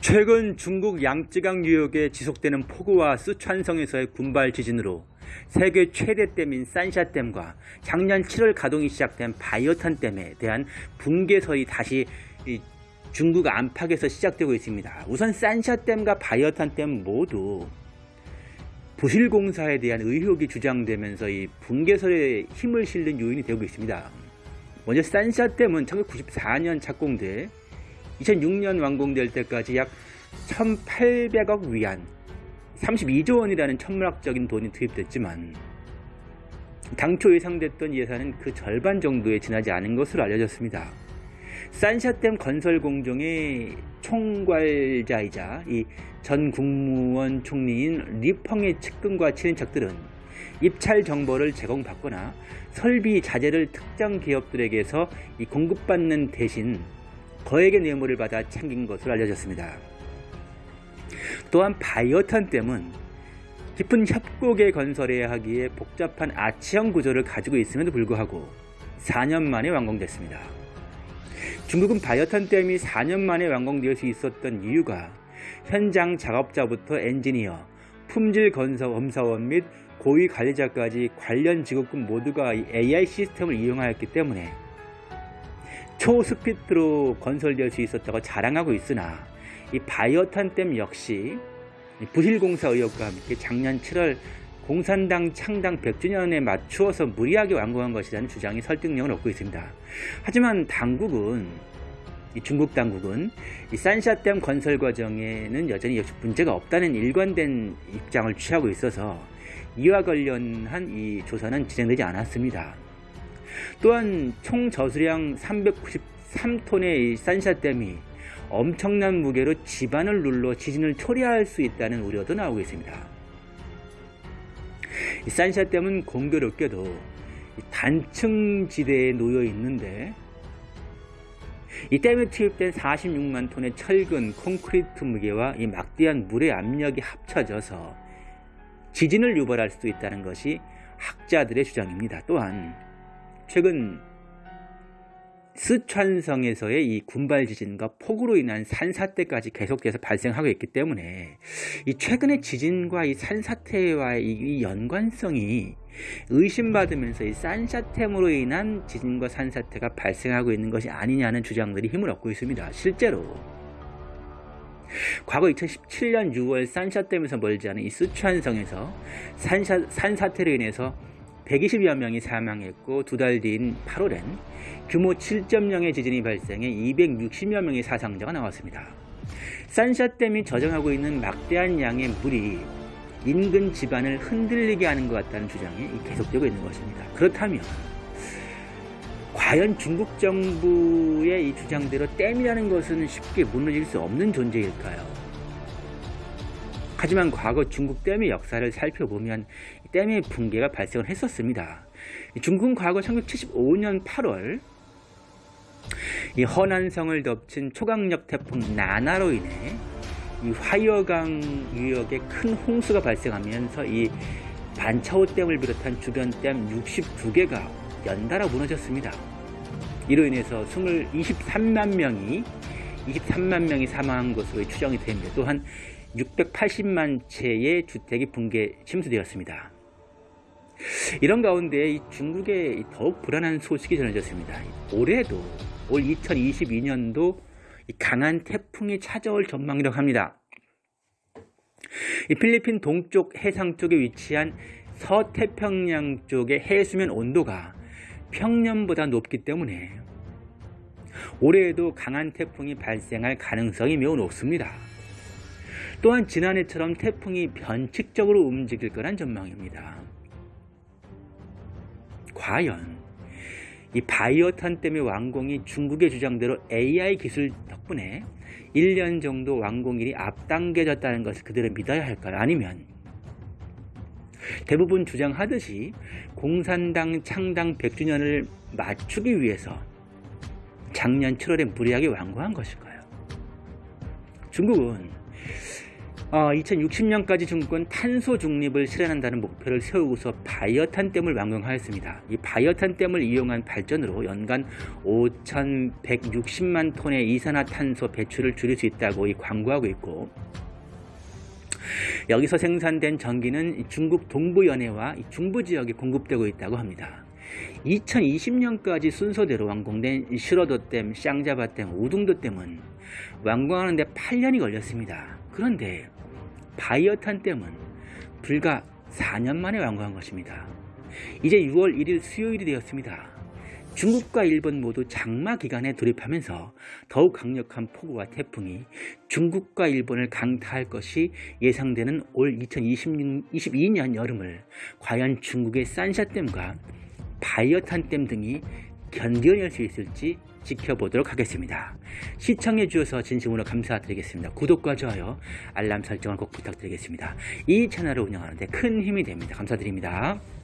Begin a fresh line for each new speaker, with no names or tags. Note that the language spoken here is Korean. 최근 중국 양쯔강 유역에 지속되는 폭우와 쓰촨성에서의 군발 지진으로 세계 최대 댐인 산샤댐과 작년 7월 가동이 시작된 바이오탄댐에 대한 붕괴설이 다시 중국 안팎에서 시작되고 있습니다. 우선 산샤댐과 바이오탄댐 모두 부실공사에 대한 의혹이 주장되면서 이 붕괴설에 힘을 실는 요인이 되고 있습니다. 먼저 산샤댐은 1994년 착공돼 2006년 완공될 때까지 약 1800억 위안 32조 원이라는 천문학적인 돈이 투입됐지만 당초 예상됐던 예산은 그 절반 정도에 지나지 않은 것으로 알려졌습니다. 산샤댐 건설 공정의 총괄자이자 이전 국무원 총리인 리펑의 측근과 친인척들은 입찰 정보를 제공받거나 설비 자재를 특정 기업들에게서 공급받는 대신 거액의 뇌물을 받아 챙긴 것으로 알려졌습니다. 또한 바이어탄 댐은 깊은 협곡에 건설해야 하기에 복잡한 아치형 구조를 가지고 있음에도 불구하고 4년 만에 완공됐습니다. 중국은 바이어탄 댐이 4년 만에 완공될 수 있었던 이유가 현장 작업자부터 엔지니어, 품질 건설 검사원 및 고위 관리자까지 관련 직업군 모두가 AI 시스템을 이용하였기 때문에 초스피드로 건설될 수 있었다고 자랑하고 있으나 이바이오탄댐 역시 부실공사 의혹과 함께 작년 7월 공산당 창당 100주년에 맞추어서 무리하게 완공한 것이라는 주장이 설득력을 얻고 있습니다. 하지만 당국은 중국 당국은 산샤댐 건설 과정에는 여전히 역시 문제가 없다는 일관된 입장을 취하고 있어서 이와 관련한 이 조사는 진행되지 않았습니다. 또한 총 저수량 393톤의 산샤댐이 엄청난 무게로 집안을 눌러 지진을 초래할 수 있다는 우려도 나오고 있습니다. 산샤댐은 공교롭게도 단층 지대에 놓여 있는데 이 댐에 투입된 46만 톤의 철근, 콘크리트 무게와 이 막대한 물의 압력이 합쳐져서 지진을 유발할 수도 있다는 것이 학자들의 주장입니다. 또한 최근 스촨성에서의 이 군발 지진과 폭우로 인한 산사태까지 계속해서 발생하고 있기 때문에 이 최근의 지진과 이 산사태와의 이 연관성이 의심받으면서 이 산사템으로 인한 지진과 산사태가 발생하고 있는 것이 아니냐는 주장들이 힘을 얻고 있습니다. 실제로 과거 2017년 6월 산샤댐에서 멀지 않은 이 스촨성에서 산사, 산사태로 인해서 120여 명이 사망했고 두 달 뒤인 8월엔 규모 7.0의 지진이 발생해 260여 명의 사상자가 나왔습니다. 산샤댐이 저장하고 있는 막대한 양의 물이 인근 집안을 흔들리게 하는 것 같다는 주장이 계속되고 있는 것입니다. 그렇다면 과연 중국 정부의 이 주장대로 댐이라는 것은 쉽게 무너질 수 없는 존재일까요? 하지만 과거 중국 댐의 역사를 살펴보면 댐의 붕괴가 발생을 했었습니다. 중국은 과거 1975년 8월 이 허난성을 덮친 초강력 태풍 나나로 인해 이 화여강 유역에 큰 홍수가 발생하면서 이 반차오댐을 비롯한 주변 댐 62개가 연달아 무너졌습니다. 이로 인해서 23만 명이 23만 명이 사망한 것으로 추정이 됩니다. 또한 680만 채의 주택이 붕괴 침수되었습니다. 이런 가운데 중국에 더욱 불안한 소식이 전해졌습니다. 올해도 올 2022년도 강한 태풍이 찾아올 전망이라고 합니다. 필리핀 동쪽 해상 쪽에 위치한 서태평양 쪽의 해수면 온도가 평년보다 높기 때문에 올해에도 강한 태풍이 발생할 가능성이 매우 높습니다. 또한 지난해처럼 태풍이 변칙적으로 움직일 거란 전망입니다. 과연 이 바이어탄 때문 완공이 중국의 주장대로 AI 기술 덕분에 1년 정도 완공일이 앞당겨졌다는 것을 그대로 믿어야 할까요? 아니면 대부분 주장하듯이 공산당 창당 100주년을 맞추기 위해서 작년 7월에 무리하게 완공한 것일까요? 중국은 어, 2060년까지 중국은 탄소 중립을 실현한다는 목표를 세우고서 바이어탄 댐을 완공하였습니다. 이 바이어탄 댐을 이용한 발전으로 연간 5,160만 톤의 이산화탄소 배출을 줄일 수 있다고 이 광고하고 있고 여기서 생산된 전기는 중국 동부연해와 중부지역에 공급되고 있다고 합니다. 2020년까지 순서대로 완공된 시러도댐, 쌍자바댐, 우둥도댐은 완공하는데 8년이 걸렸습니다. 그런데 바이어탄 댐은 불과 4년 만에 완공한 것입니다. 이제 6월 1일 수요일이 되었습니다. 중국과 일본 모두 장마 기간에 돌입하면서 더욱 강력한 폭우와 태풍이 중국과 일본을 강타할 것이 예상되는 올 2022년 여름을 과연 중국의 산샤댐과 바이어탄댐 등이 견뎌낼 수 있을지 지켜보도록 하겠습니다. 시청해 주셔서 진심으로 감사드리겠습니다. 구독과 좋아요, 알람 설정을 꼭 부탁드리겠습니다. 이 채널을 운영하는데 큰 힘이 됩니다. 감사드립니다.